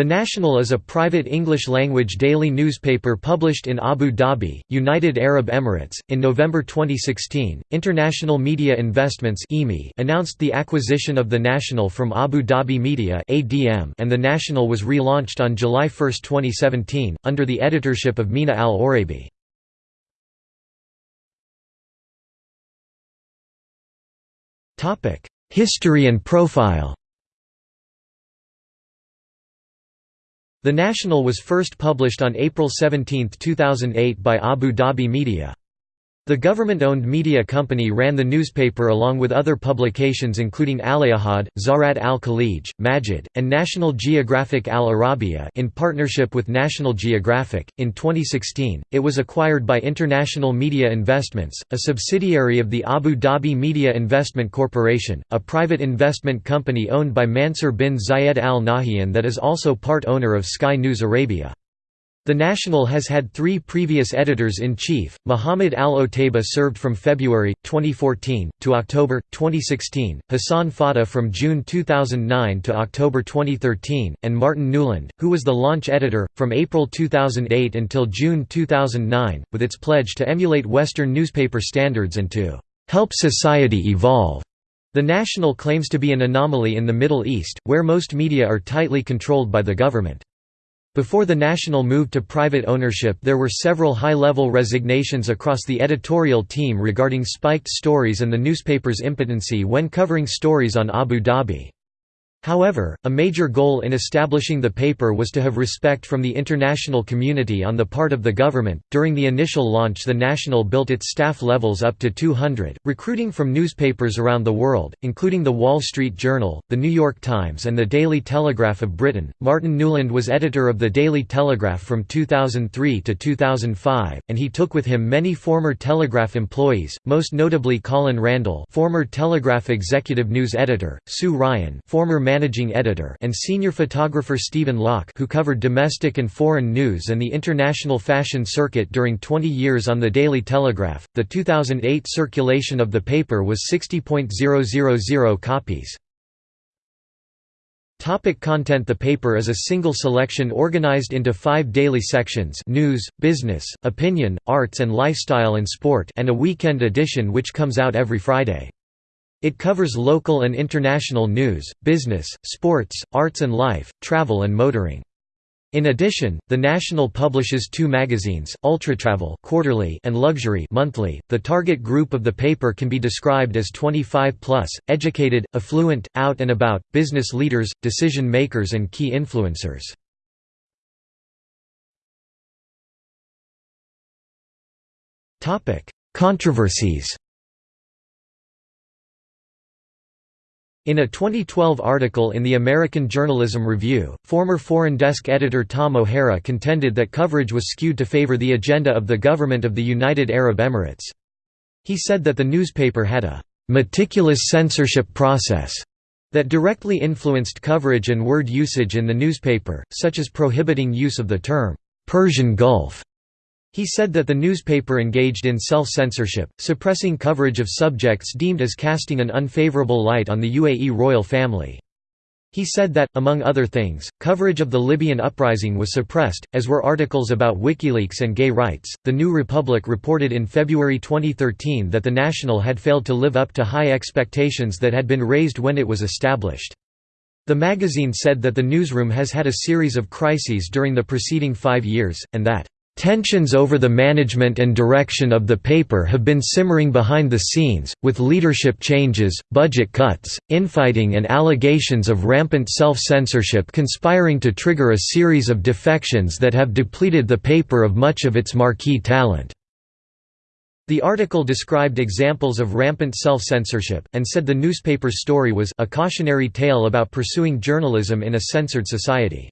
The National is a private English-language daily newspaper published in Abu Dhabi, United Arab Emirates. In November 2016, International Media Investments announced the acquisition of The National from Abu Dhabi Media (ADM), and The National was relaunched on July 1, 2017, under the editorship of Mina Al Oraibi. Topic: History and profile. The National was first published on April 17, 2008 by Abu Dhabi Media. The government-owned media company ran the newspaper along with other publications including Al-Ahad, Zarat al-Khalij, Majid, and National Geographic Al-Arabiya in partnership with National Geographic. In 2016, it was acquired by International Media Investments, a subsidiary of the Abu Dhabi Media Investment Corporation, a private investment company owned by Mansur bin Zayed Al Nahyan that is also part owner of Sky News Arabia. The National has had three previous editors-in-chief, Muhammad al-Otaiba served from February, 2014, to October, 2016, Hassan Fattah from June 2009 to October 2013, and Martin Newland, who was the launch editor, from April 2008 until June 2009, with its pledge to emulate Western newspaper standards and to "...help society evolve." The National claims to be an anomaly in the Middle East, where most media are tightly controlled by the government. Before the national move to private ownership there were several high-level resignations across the editorial team regarding spiked stories and the newspaper's impotency when covering stories on Abu Dhabi. However, a major goal in establishing the paper was to have respect from the international community on the part of the government. During the initial launch, the National built its staff levels up to 200, recruiting from newspapers around the world, including the Wall Street Journal, the New York Times, and the Daily Telegraph of Britain. Martin Newland was editor of the Daily Telegraph from 2003 to 2005, and he took with him many former Telegraph employees, most notably Colin Randall, former Telegraph executive news editor, Sue Ryan, former managing editor and senior photographer Stephen Locke who covered domestic and foreign news and the international fashion circuit during 20 years on the Daily Telegraph. The 2008 circulation of the paper was 60.000 copies. Topic content The paper is a single selection organized into five daily sections news, business, opinion, arts and lifestyle and sport and a weekend edition which comes out every Friday. It covers local and international news, business, sports, arts and life, travel and motoring. In addition, the National publishes two magazines, Ultratravel quarterly and Luxury monthly. The target group of the paper can be described as 25 plus, educated, affluent, out and about, business leaders, decision makers and key influencers. Topic: Controversies. In a 2012 article in the American Journalism Review, former Foreign Desk editor Tom O'Hara contended that coverage was skewed to favor the agenda of the government of the United Arab Emirates. He said that the newspaper had a «meticulous censorship process» that directly influenced coverage and word usage in the newspaper, such as prohibiting use of the term «Persian Gulf» He said that the newspaper engaged in self-censorship, suppressing coverage of subjects deemed as casting an unfavorable light on the UAE royal family. He said that, among other things, coverage of the Libyan uprising was suppressed, as were articles about WikiLeaks and gay rights. The New Republic reported in February 2013 that the National had failed to live up to high expectations that had been raised when it was established. The magazine said that the newsroom has had a series of crises during the preceding five years, and that Tensions over the management and direction of the paper have been simmering behind the scenes, with leadership changes, budget cuts, infighting and allegations of rampant self-censorship conspiring to trigger a series of defections that have depleted the paper of much of its marquee talent. The article described examples of rampant self-censorship, and said the newspaper's story was a cautionary tale about pursuing journalism in a censored society.